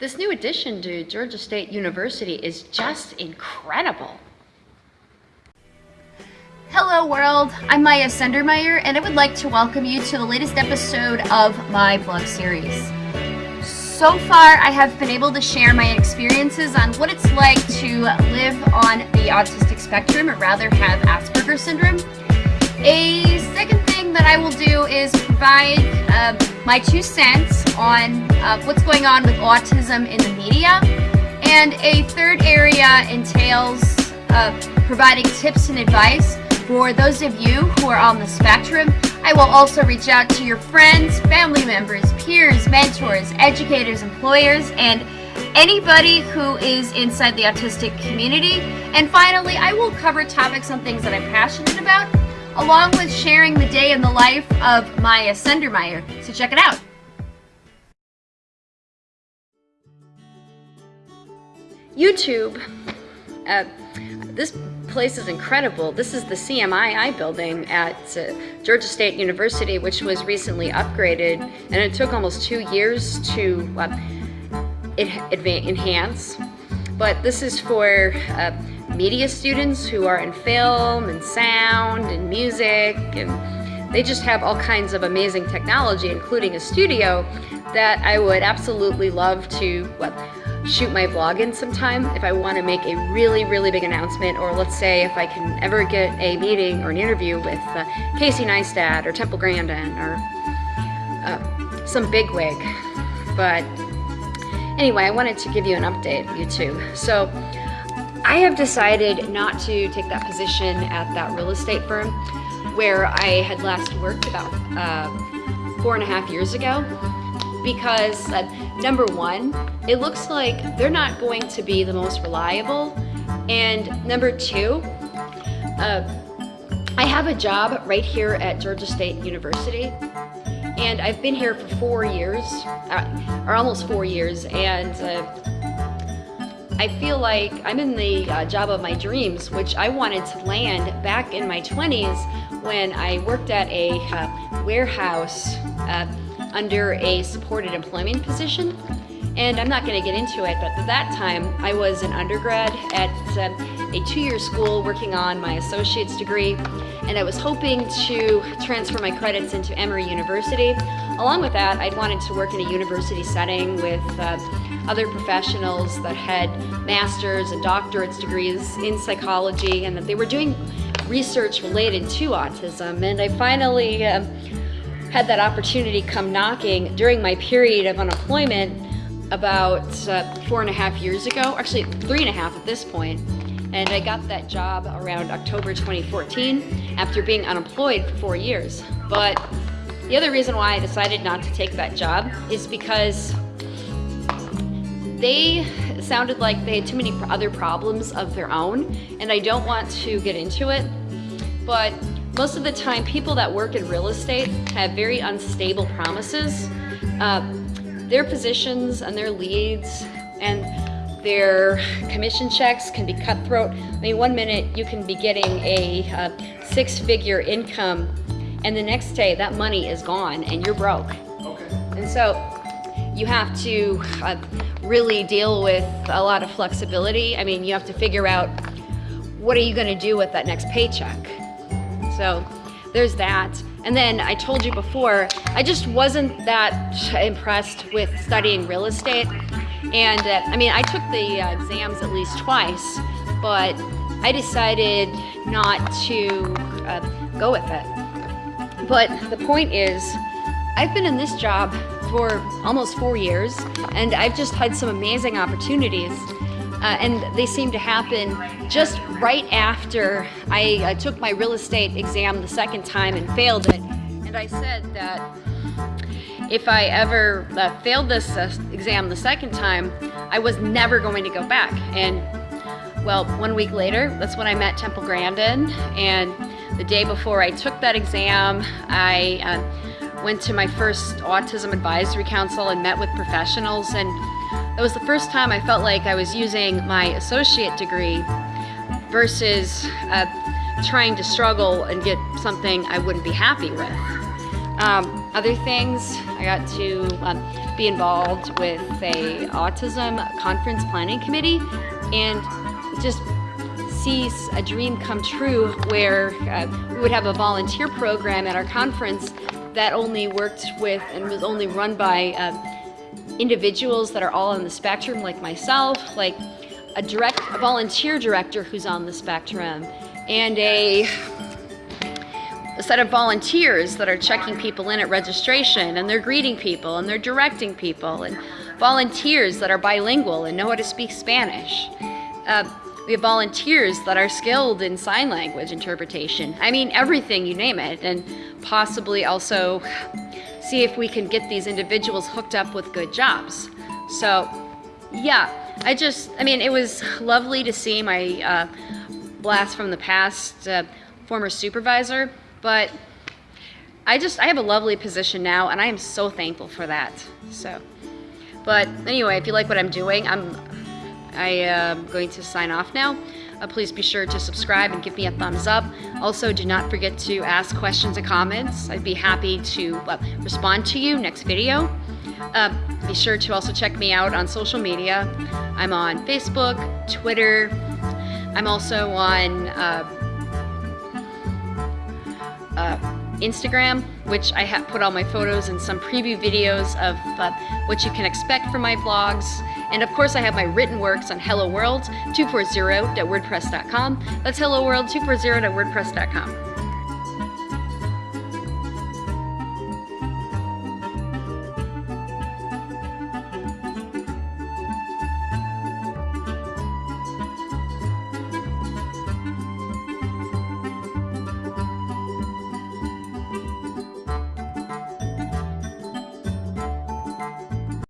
This new addition to Georgia State University is just incredible. Hello world, I'm Maya Sendermeyer and I would like to welcome you to the latest episode of my blog series. So far, I have been able to share my experiences on what it's like to live on the autistic spectrum, or rather have Asperger's syndrome. A second thing that I will do is provide uh, my two cents on uh, what's going on with autism in the media. And a third area entails uh, providing tips and advice for those of you who are on the spectrum. I will also reach out to your friends, family members, peers, mentors, educators, employers, and anybody who is inside the autistic community. And finally, I will cover topics on things that I'm passionate about, along with sharing the day in the life of Maya Sendermeyer. So check it out. YouTube. Uh, this place is incredible. This is the CMII building at uh, Georgia State University, which was recently upgraded, and it took almost two years to uh, enhance. But this is for uh, media students who are in film and sound and music, and they just have all kinds of amazing technology, including a studio that I would absolutely love to well, shoot my vlog in sometime if I want to make a really, really big announcement, or let's say if I can ever get a meeting or an interview with uh, Casey Neistat or Temple Grandin or uh, some bigwig. But anyway, I wanted to give you an update, you YouTube. So I have decided not to take that position at that real estate firm where I had last worked about uh, four and a half years ago because uh, number one, it looks like they're not going to be the most reliable. And number two, uh, I have a job right here at Georgia State University and I've been here for four years, uh, or almost four years, and uh, I feel like I'm in the uh, job of my dreams, which I wanted to land back in my 20s when I worked at a uh, warehouse uh, under a supported employment position. And I'm not going to get into it, but at that time I was an undergrad at uh, a two-year school working on my associate's degree, and I was hoping to transfer my credits into Emory University. Along with that, I'd wanted to work in a university setting with uh, other professionals that had master's and doctorate's degrees in psychology and that they were doing research related to autism. And I finally uh, had that opportunity come knocking during my period of unemployment about uh, four and a half years ago, actually three and a half at this point. And I got that job around October 2014 after being unemployed for four years. But the other reason why I decided not to take that job is because they sounded like they had too many other problems of their own, and I don't want to get into it. But most of the time, people that work in real estate have very unstable promises. Uh, their positions and their leads and their commission checks can be cutthroat. I mean, one minute you can be getting a uh, six-figure income and the next day that money is gone and you're broke. Okay. And so you have to uh, really deal with a lot of flexibility. I mean, you have to figure out what are you going to do with that next paycheck. So there's that. And then I told you before, I just wasn't that impressed with studying real estate. And uh, I mean, I took the uh, exams at least twice, but I decided not to uh, go with it. But the point is, I've been in this job for almost four years, and I've just had some amazing opportunities uh, and they seem to happen just right after I uh, took my real estate exam the second time and failed it. And I said that if I ever uh, failed this uh, exam the second time, I was never going to go back. And well, one week later, that's when I met Temple Grandin. And the day before I took that exam, I uh, went to my first Autism Advisory Council and met with professionals. and it was the first time I felt like I was using my associate degree versus uh, trying to struggle and get something I wouldn't be happy with. Um, other things, I got to um, be involved with a autism conference planning committee and just see a dream come true where uh, we would have a volunteer program at our conference that only worked with and was only run by uh, individuals that are all on the spectrum like myself, like a direct a volunteer director who's on the spectrum and a a set of volunteers that are checking people in at registration and they're greeting people and they're directing people and volunteers that are bilingual and know how to speak Spanish. Uh, we have volunteers that are skilled in sign language interpretation. I mean, everything, you name it. And possibly also see if we can get these individuals hooked up with good jobs. So, yeah, I just, I mean, it was lovely to see my uh, blast from the past uh, former supervisor but I just, I have a lovely position now and I am so thankful for that. So, but anyway, if you like what I'm doing, I'm, I am going to sign off now. Uh, please be sure to subscribe and give me a thumbs up. Also, do not forget to ask questions and comments. I'd be happy to uh, respond to you next video. Uh, be sure to also check me out on social media. I'm on Facebook, Twitter. I'm also on uh, uh, Instagram, which I have put all my photos and some preview videos of uh, what you can expect from my vlogs. And of course, I have my written works on Hello World 240.wordpress.com. That's Hello World 240.wordpress.com.